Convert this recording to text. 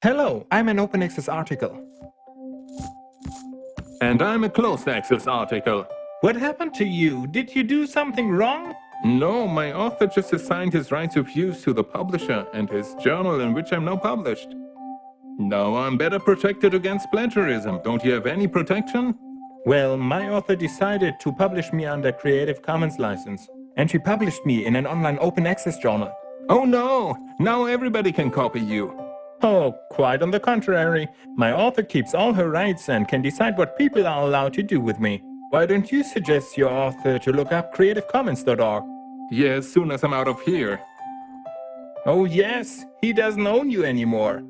Hello, I'm an open access article. And I'm a closed access article. What happened to you? Did you do something wrong? No, my author just assigned his rights of use to the publisher and his journal in which I'm now published. Now I'm better protected against plagiarism. Don't you have any protection? Well, my author decided to publish me under Creative Commons license. And she published me in an online open access journal. Oh no! Now everybody can copy you. Oh, quite on the contrary. My author keeps all her rights and can decide what people are allowed to do with me. Why don't you suggest your author to look up creativecommons.org? Yeah, as soon as I'm out of here. Oh yes, he doesn't own you anymore.